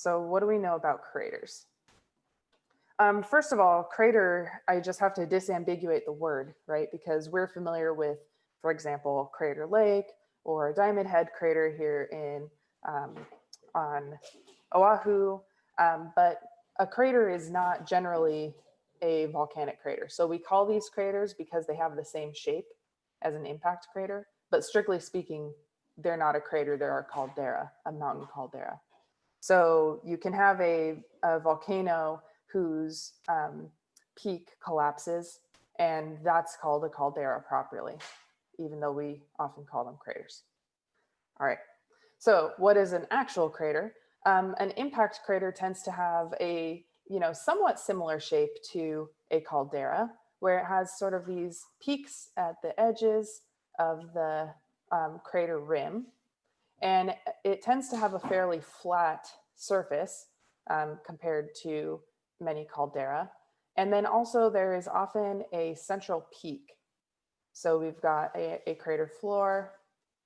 So what do we know about craters? Um, first of all, crater, I just have to disambiguate the word, right? Because we're familiar with, for example, Crater Lake or Diamond Head crater here in um, on Oahu. Um, but a crater is not generally a volcanic crater. So we call these craters because they have the same shape as an impact crater, but strictly speaking, they're not a crater, they're a caldera, a mountain caldera. So you can have a, a volcano whose um, peak collapses and that's called a caldera properly, even though we often call them craters. All right, so what is an actual crater? Um, an impact crater tends to have a you know, somewhat similar shape to a caldera, where it has sort of these peaks at the edges of the um, crater rim. And it tends to have a fairly flat surface um, compared to many caldera. And then also there is often a central peak. So we've got a, a crater floor,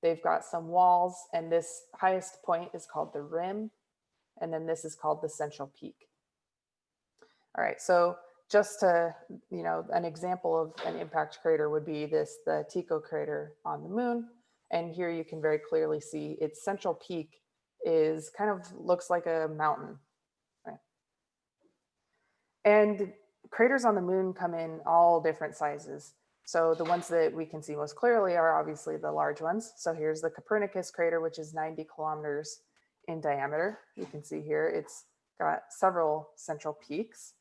they've got some walls, and this highest point is called the rim. And then this is called the central peak. All right, so just to, you know, an example of an impact crater would be this, the Tycho crater on the moon. And here you can very clearly see its central peak is kind of looks like a mountain. Right? And craters on the moon come in all different sizes. So the ones that we can see most clearly are obviously the large ones. So here's the Copernicus crater, which is 90 kilometers in diameter. You can see here it's got several central peaks.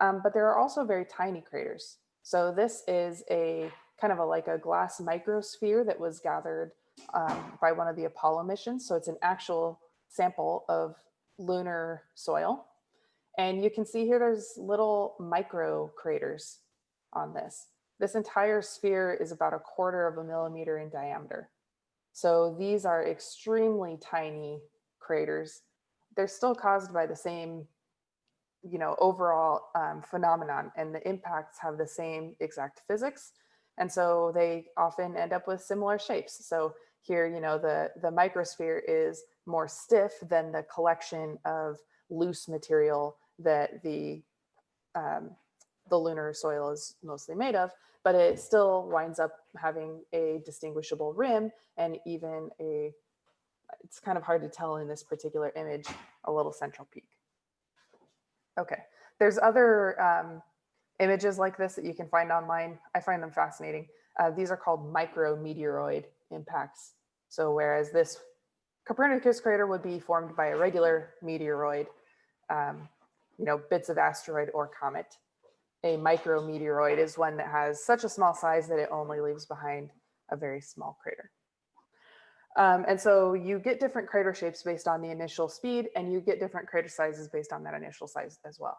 Um, but there are also very tiny craters. So this is a kind of a, like a glass microsphere that was gathered um, by one of the Apollo missions. So it's an actual sample of lunar soil. And you can see here there's little micro craters on this. This entire sphere is about a quarter of a millimeter in diameter. So these are extremely tiny craters. They're still caused by the same you know, overall um, phenomenon and the impacts have the same exact physics. And so they often end up with similar shapes. So here, you know, the, the microsphere is more stiff than the collection of loose material that the, um, the lunar soil is mostly made of, but it still winds up having a distinguishable rim and even a, it's kind of hard to tell in this particular image, a little central peak. Okay, there's other um, images like this that you can find online. I find them fascinating. Uh, these are called micrometeoroid impacts. So whereas this Copernicus crater would be formed by a regular meteoroid, um, you know, bits of asteroid or comet. A micrometeoroid is one that has such a small size that it only leaves behind a very small crater. Um, and so you get different crater shapes based on the initial speed and you get different crater sizes based on that initial size as well.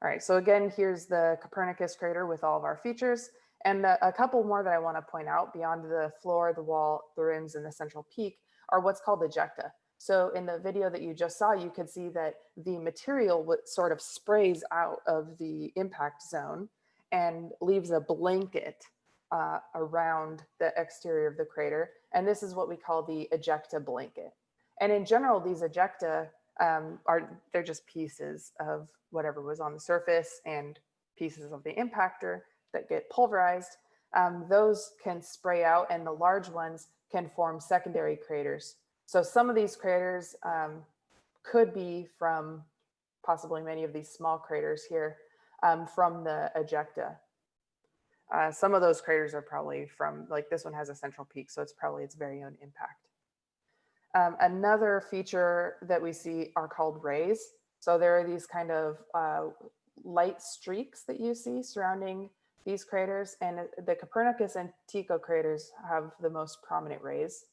All right, so again, here's the Copernicus crater with all of our features. And a couple more that I wanna point out beyond the floor, the wall, the rims, and the central peak are what's called ejecta. So in the video that you just saw, you could see that the material sort of sprays out of the impact zone and leaves a blanket uh, around the exterior of the crater. And this is what we call the ejecta blanket. And in general, these ejecta um, are, they're just pieces of whatever was on the surface and pieces of the impactor that get pulverized. Um, those can spray out and the large ones can form secondary craters. So some of these craters um, could be from possibly many of these small craters here um, from the ejecta. Uh, some of those craters are probably from, like this one has a central peak, so it's probably its very own impact. Um, another feature that we see are called rays. So there are these kind of uh, light streaks that you see surrounding these craters and the Copernicus and Tycho craters have the most prominent rays.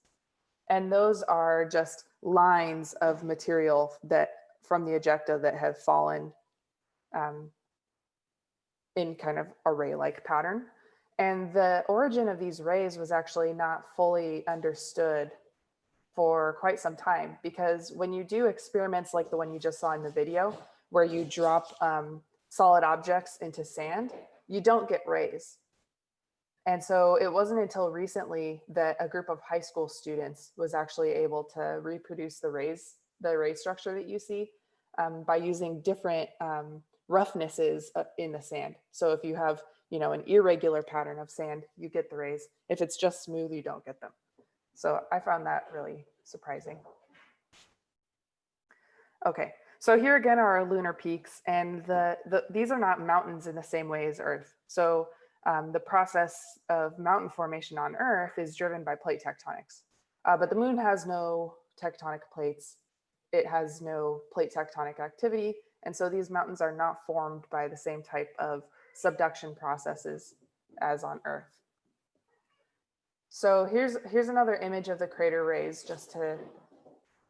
And those are just lines of material that from the ejecta that have fallen um, in kind of array-like pattern. And the origin of these rays was actually not fully understood for quite some time because when you do experiments like the one you just saw in the video, where you drop um, solid objects into sand, you don't get rays. And so it wasn't until recently that a group of high school students was actually able to reproduce the rays, the ray structure that you see um, by using different um, roughnesses in the sand. So if you have, you know, an irregular pattern of sand, you get the rays. If it's just smooth, you don't get them. So I found that really surprising. Okay, so here again are our lunar peaks and the, the these are not mountains in the same way as Earth. So um, the process of mountain formation on Earth is driven by plate tectonics. Uh, but the moon has no tectonic plates. It has no plate tectonic activity. And so these mountains are not formed by the same type of subduction processes as on Earth. So here's, here's another image of the crater rays just to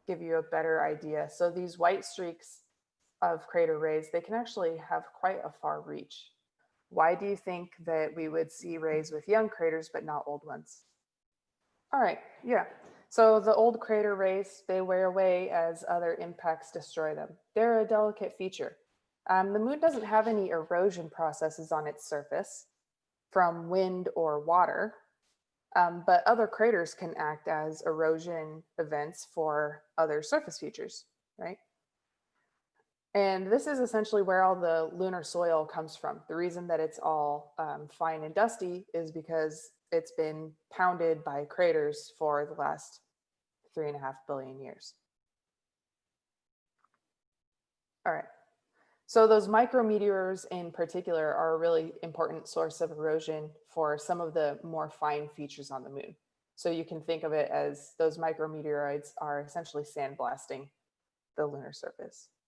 give you a better idea. So these white streaks of crater rays, they can actually have quite a far reach. Why do you think that we would see rays with young craters but not old ones? All right, yeah. So the old crater rays, they wear away as other impacts destroy them. They're a delicate feature. Um, the moon doesn't have any erosion processes on its surface from wind or water, um, but other craters can act as erosion events for other surface features, right? And this is essentially where all the lunar soil comes from. The reason that it's all um, fine and dusty is because it's been pounded by craters for the last three and a half billion years. All right. So those micrometeors in particular are a really important source of erosion for some of the more fine features on the moon. So you can think of it as those micrometeoroids are essentially sandblasting the lunar surface.